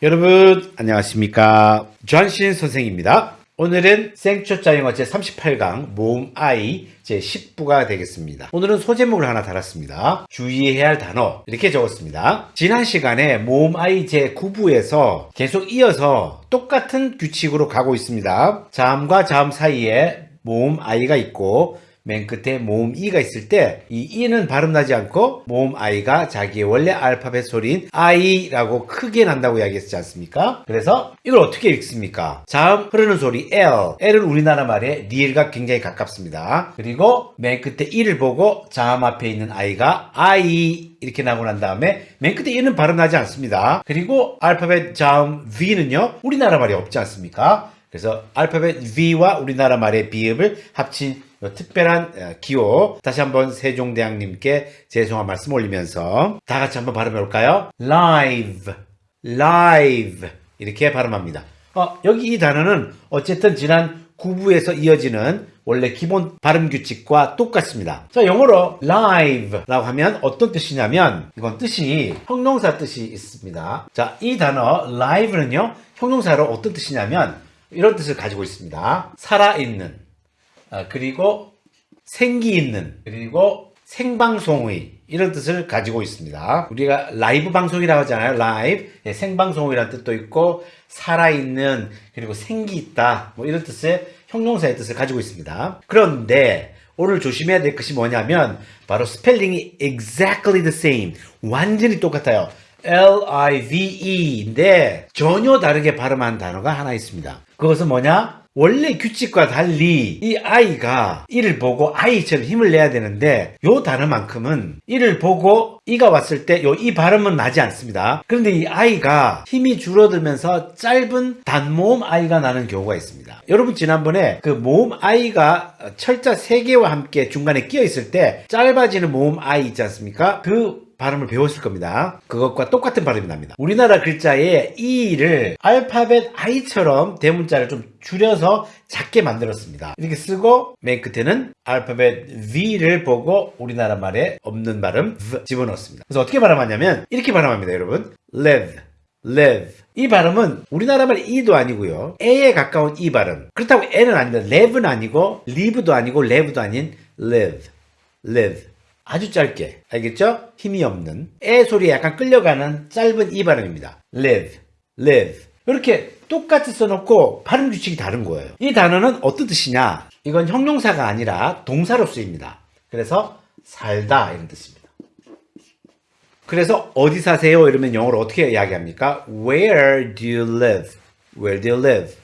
여러분 안녕하십니까? 존신 선생입니다. 오늘은 생초짜 영어 제38강 모음 I 제10부가 되겠습니다. 오늘은 소제목을 하나 달았습니다. 주의해야 할 단어 이렇게 적었습니다. 지난 시간에 모음 I 제9부에서 계속 이어서 똑같은 규칙으로 가고 있습니다. 자음과 자음 사이에 모음 I가 있고 맨 끝에 모음 E가 있을 때이 E는 발음 나지 않고 모음 I가 자기의 원래 알파벳 소리인 I라고 크게 난다고 이야기했지 않습니까? 그래서 이걸 어떻게 읽습니까? 자음 흐르는 소리 L. L은 우리나라 말에 리을과 굉장히 가깝습니다. 그리고 맨 끝에 E를 보고 자음 앞에 있는 I가 I 이렇게 나고 난 다음에 맨 끝에 E는 발음 나지 않습니다. 그리고 알파벳 자음 V는요 우리나라 말이 없지 않습니까? 그래서 알파벳 V와 우리나라 말의 비읍을 합친 특별한 어, 기호 다시 한번 세종대왕님께 죄송한 말씀 올리면서 다 같이 한번 발음해 볼까요? live live 이렇게 발음합니다. 어, 여기 이 단어는 어쨌든 지난 9부에서 이어지는 원래 기본 발음 규칙과 똑같습니다. 자, 영어로 live라고 하면 어떤 뜻이냐면 이건 뜻이 형용사 뜻이 있습니다. 자, 이 단어 live는요. 형용사로 어떤 뜻이냐면 이런 뜻을 가지고 있습니다. 살아있는 아, 그리고 생기 있는 그리고 생방송의 이런 뜻을 가지고 있습니다. 우리가 라이브 방송이라고 하잖아요. 라이브 예, 생방송이라는 뜻도 있고 살아있는 그리고 생기 있다 뭐 이런 뜻의 형용사의 뜻을 가지고 있습니다. 그런데 오늘 조심해야 될 것이 뭐냐면 바로 스펠링이 exactly the same 완전히 똑같아요. L-I-V-E인데 전혀 다르게 발음한 단어가 하나 있습니다. 그것은 뭐냐? 원래 규칙과 달리 이 아이가 이를 보고 아이처럼 힘을 내야 되는데 요 단어만큼은 이를 보고 이가 왔을 때 요 이 발음은 나지 않습니다. 그런데 이 아이가 힘이 줄어들면서 짧은 단모음 아이가 나는 경우가 있습니다. 여러분 지난번에 그 모음 아이가 철자 3개와 함께 중간에 끼어 있을 때 짧아지는 모음 아이 있지 않습니까? 그 발음을 배웠을 겁니다. 그것과 똑같은 발음이 납니다. 우리나라 글자의 E를 알파벳 I처럼 대문자를 좀 줄여서 작게 만들었습니다. 이렇게 쓰고 맨 끝에는 알파벳 V를 보고 우리나라 말에 없는 발음 V 집어넣습니다. 그래서 어떻게 발음하냐면 이렇게 발음합니다. 여러분 live, live 이 발음은 우리나라 말 E도 아니고요. A에 가까운 E 발음. 그렇다고 N은 아닙니다. live는 아니고 live도 아니고 live도 아닌 live, live 아주 짧게 알겠죠? 힘이 없는 에 소리에 약간 끌려가는 짧은 이 발음입니다. live, live 이렇게 똑같이 써놓고 발음 규칙이 다른 거예요. 이 단어는 어떤 뜻이냐? 이건 형용사가 아니라 동사로 쓰입니다. 그래서 살다 이런 뜻입니다. 그래서 어디 사세요? 이러면 영어로 어떻게 이야기합니까? Where do you live? Where do you live?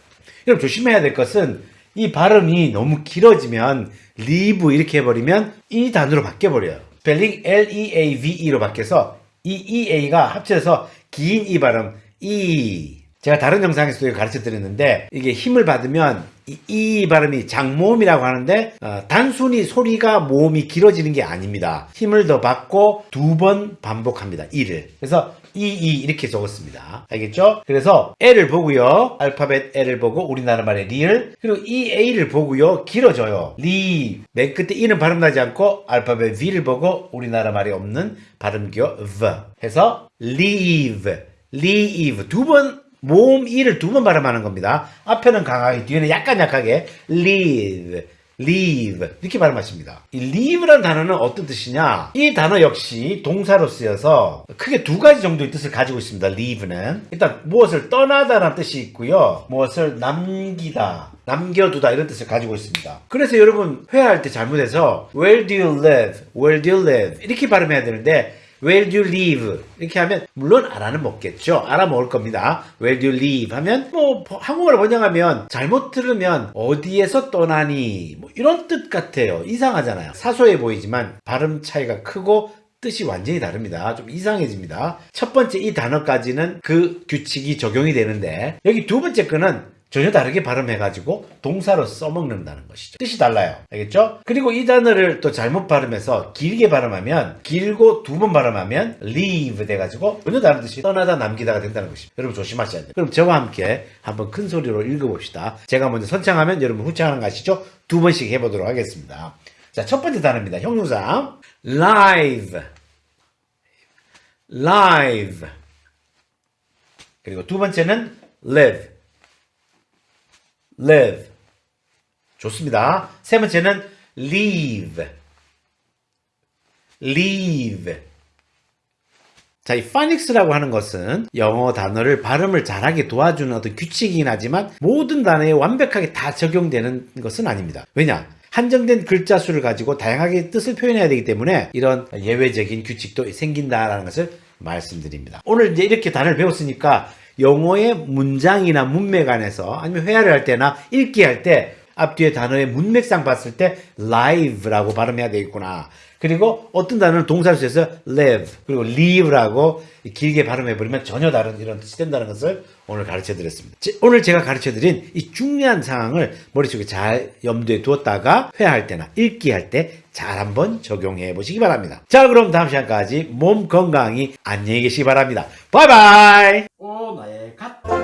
여러분 조심해야 될 것은 이 발음이 너무 길어지면 live 이렇게 해버리면 이 단어로 바뀌어버려요. 스펠링 L-E-A-V-E로 바뀌어서 이 E-A가 합쳐서 긴 이 발음 E 제가 다른 영상에서도 가르쳐 드렸는데 이게 힘을 받으면 이, 이 발음이 장모음이라고 하는데 어, 단순히 소리가 모음이 길어지는 게 아닙니다. 힘을 더 받고 두 번 반복합니다. 이를 그래서 이, 이 이렇게 적었습니다. 알겠죠? 그래서 L을 보고요. 알파벳 L을 보고 우리나라 말의 리을 그리고 이 A를 보고요. 길어져요. 리. 맨 끝에 E는 발음 나지 않고 알파벳 V를 보고 우리나라 말에 없는 발음기호 V 해서 leave, leave 두번 모음 이를 두 번 발음하는 겁니다. 앞에는 강하게 뒤에는 약간 약하게 leave, leave 이렇게 발음하십니다. 이 leave라는 단어는 어떤 뜻이냐? 이 단어 역시 동사로 쓰여서 크게 두 가지 정도의 뜻을 가지고 있습니다. leave는 일단 무엇을 떠나다라는 뜻이 있고요. 무엇을 남기다, 남겨두다 이런 뜻을 가지고 있습니다. 그래서 여러분 회화할 때 잘못해서 where do you live, where do you live 이렇게 발음해야 되는데 Where do you live? 이렇게 하면 물론 알아는 먹겠죠. 알아먹을 겁니다. Where do you live? 하면 뭐 한국어를 번역하면 잘못 들으면 어디에서 떠나니 뭐 이런 뜻 같아요. 이상하잖아요. 사소해 보이지만 발음 차이가 크고 뜻이 완전히 다릅니다. 좀 이상해집니다. 첫 번째 이 단어까지는 그 규칙이 적용이 되는데 여기 두 번째 거는 전혀 다르게 발음해가지고 동사로 써먹는다는 것이죠. 뜻이 달라요. 알겠죠? 그리고 이 단어를 또 잘못 발음해서 길게 발음하면 길고 두 번 발음하면 leave 돼가지고 전혀 다른 뜻이 떠나다 남기다가 된다는 것입니다. 여러분 조심하셔야 돼요. 그럼 저와 함께 한번 큰 소리로 읽어봅시다. 제가 먼저 선창하면 여러분 후창하는 거 아시죠? 두 번씩 해보도록 하겠습니다. 자, 첫 번째 단어입니다. 형용사 live live 그리고 두 번째는 live. Live. 좋습니다. 세 번째는 leave. leave. 자, 이 파닉스라고 하는 것은 영어 단어를 발음을 잘하게 도와주는 어떤 규칙이긴 하지만 모든 단어에 완벽하게 다 적용되는 것은 아닙니다. 왜냐? 한정된 글자 수를 가지고 다양하게 뜻을 표현해야 되기 때문에 이런 예외적인 규칙도 생긴다라는 것을 말씀드립니다. 오늘 이제 이렇게 단어를 배웠으니까 영어의 문장이나 문맥 안에서 아니면 회화를 할 때나 읽기 할 때 앞뒤에 단어의 문맥상 봤을 때 live라고 발음해야 되겠구나. 그리고 어떤 단어는 동사를 써서 live 그리고 leave라고 길게 발음해 버리면 전혀 다른 이런 뜻이 된다는 것을 오늘 가르쳐 드렸습니다. 제- 오늘 제가 가르쳐 드린 이 중요한 상황을 머릿속에 잘 염두에 두었다가 회화할 때나 읽기 할 때 잘 한번 적용해 보시기 바랍니다. 자, 그럼 다음 시간까지 몸 건강히 안녕히 계시기 바랍니다. 바이바이! 오, 나야.